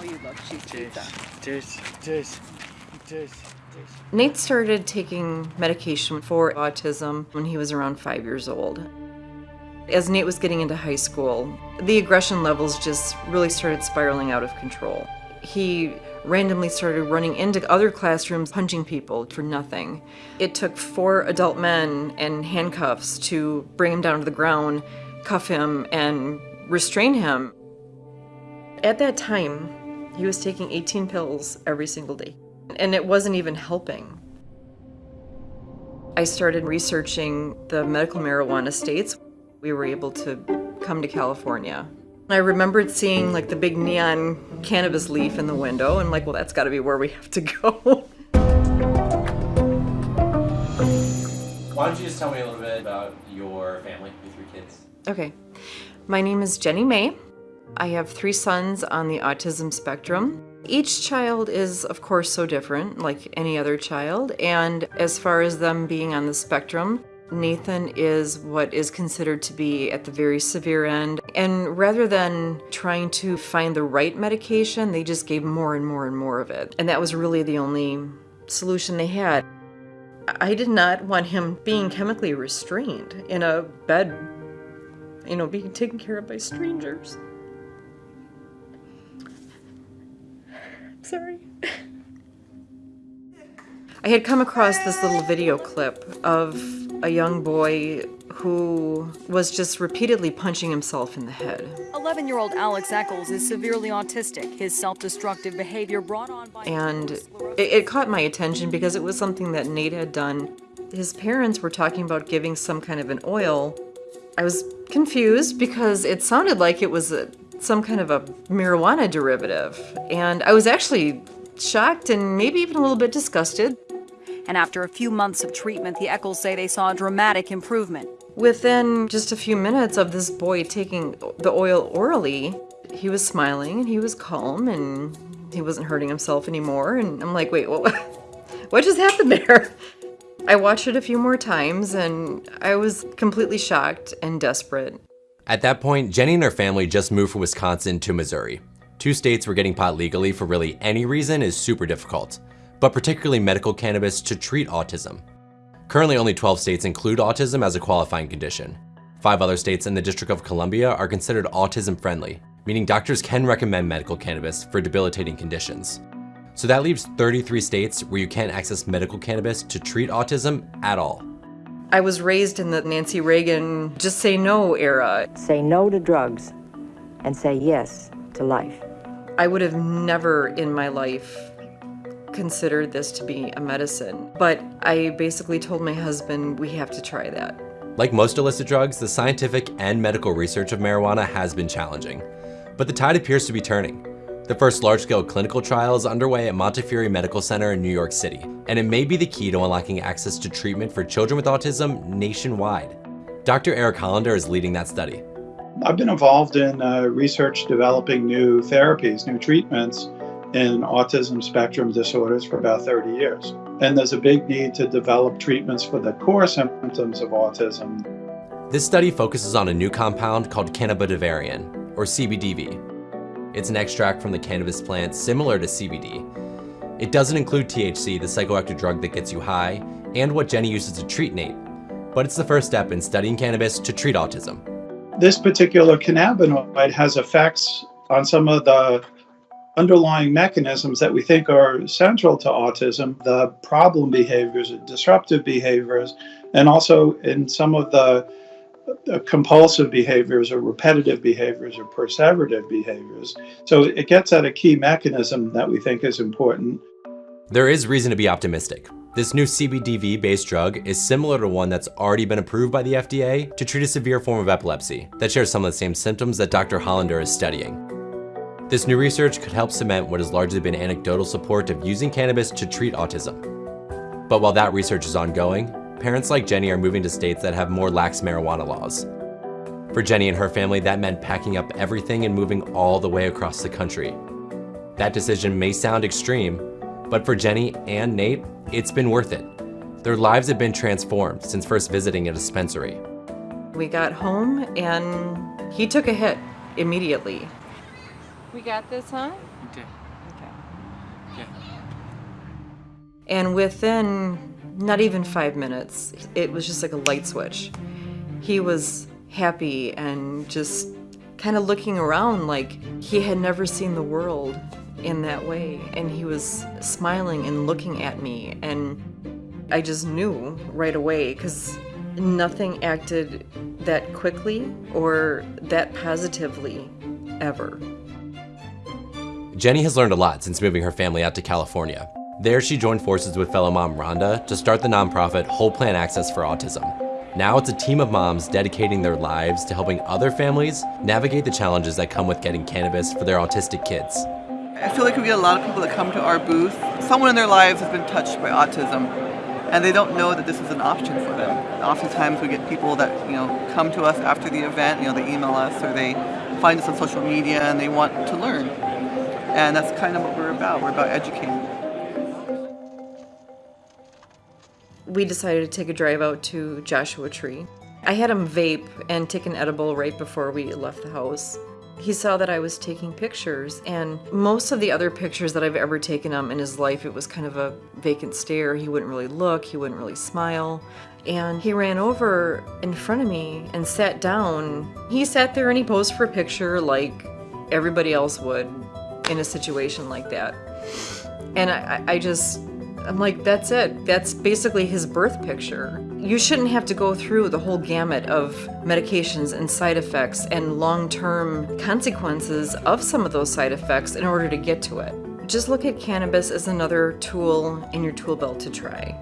Oh, you love cheese pizza. Cheers, cheers, cheers, cheers. Nate started taking medication for autism when he was around five years old. As Nate was getting into high school, the aggression levels just really started spiraling out of control. He randomly started running into other classrooms, punching people for nothing. It took four adult men and handcuffs to bring him down to the ground, cuff him, and restrain him. At that time, he was taking 18 pills every single day, and it wasn't even helping. I started researching the medical marijuana states. We were able to come to California. I remembered seeing like the big neon cannabis leaf in the window and like, well, that's gotta be where we have to go. Why don't you just tell me a little bit about your family, your three kids? Okay, my name is Jenny May. I have three sons on the autism spectrum. Each child is, of course, so different, like any other child, and as far as them being on the spectrum, Nathan is what is considered to be at the very severe end. And rather than trying to find the right medication, they just gave more and more and more of it. And that was really the only solution they had. I did not want him being chemically restrained in a bed, you know, being taken care of by strangers. Sorry. I had come across this little video clip of a young boy who was just repeatedly punching himself in the head. 11 year old Alex Eccles is severely autistic. His self destructive behavior brought on by. And it, it caught my attention because it was something that Nate had done. His parents were talking about giving some kind of an oil. I was confused because it sounded like it was a, some kind of a marijuana derivative. And I was actually shocked and maybe even a little bit disgusted. And after a few months of treatment, the Eccles say they saw a dramatic improvement. Within just a few minutes of this boy taking the oil orally, he was smiling and he was calm and he wasn't hurting himself anymore. And I'm like, wait, what, what just happened there? I watched it a few more times and I was completely shocked and desperate. At that point, Jenny and her family just moved from Wisconsin to Missouri. Two states where getting pot legally for really any reason is super difficult but particularly medical cannabis to treat autism. Currently only 12 states include autism as a qualifying condition. Five other states in the District of Columbia are considered autism friendly, meaning doctors can recommend medical cannabis for debilitating conditions. So that leaves 33 states where you can't access medical cannabis to treat autism at all. I was raised in the Nancy Reagan just say no era. Say no to drugs and say yes to life. I would have never in my life considered this to be a medicine, but I basically told my husband we have to try that. Like most illicit drugs, the scientific and medical research of marijuana has been challenging, but the tide appears to be turning. The first large-scale clinical trial is underway at Montefiore Medical Center in New York City, and it may be the key to unlocking access to treatment for children with autism nationwide. Dr. Eric Hollander is leading that study. I've been involved in uh, research developing new therapies, new treatments in autism spectrum disorders for about 30 years. And there's a big need to develop treatments for the core symptoms of autism. This study focuses on a new compound called cannabidivarin, or CBDV. It's an extract from the cannabis plant similar to CBD. It doesn't include THC, the psychoactive drug that gets you high, and what Jenny uses to treat Nate, but it's the first step in studying cannabis to treat autism. This particular cannabinoid has effects on some of the underlying mechanisms that we think are central to autism the problem behaviors, disruptive behaviors, and also in some of the compulsive behaviors or repetitive behaviors or perseverative behaviors. So it gets at a key mechanism that we think is important. There is reason to be optimistic. This new CBDV-based drug is similar to one that's already been approved by the FDA to treat a severe form of epilepsy that shares some of the same symptoms that Dr. Hollander is studying. This new research could help cement what has largely been anecdotal support of using cannabis to treat autism. But while that research is ongoing, parents like Jenny are moving to states that have more lax marijuana laws. For Jenny and her family, that meant packing up everything and moving all the way across the country. That decision may sound extreme, but for Jenny and Nate, it's been worth it. Their lives have been transformed since first visiting a dispensary. We got home and he took a hit immediately. We got this, huh? Okay. Okay. And within not even five minutes, it was just like a light switch. He was happy and just kind of looking around like he had never seen the world in that way. And he was smiling and looking at me. And I just knew right away because nothing acted that quickly or that positively ever. Jenny has learned a lot since moving her family out to California. There, she joined forces with fellow mom Rhonda to start the nonprofit Whole Plant Access for Autism. Now it's a team of moms dedicating their lives to helping other families navigate the challenges that come with getting cannabis for their autistic kids. I feel like we get a lot of people that come to our booth. Someone in their lives has been touched by autism, and they don't know that this is an option for them. Oftentimes, we get people that you know come to us after the event. You know, they email us or they find us on social media and they want to learn. And that's kind of what we're about. We're about educating. We decided to take a drive out to Joshua Tree. I had him vape and take an edible right before we left the house. He saw that I was taking pictures, and most of the other pictures that I've ever taken him in his life, it was kind of a vacant stare. He wouldn't really look, he wouldn't really smile. And he ran over in front of me and sat down. He sat there and he posed for a picture like everybody else would in a situation like that. And I, I just, I'm like, that's it. That's basically his birth picture. You shouldn't have to go through the whole gamut of medications and side effects and long term consequences of some of those side effects in order to get to it. Just look at cannabis as another tool in your tool belt to try.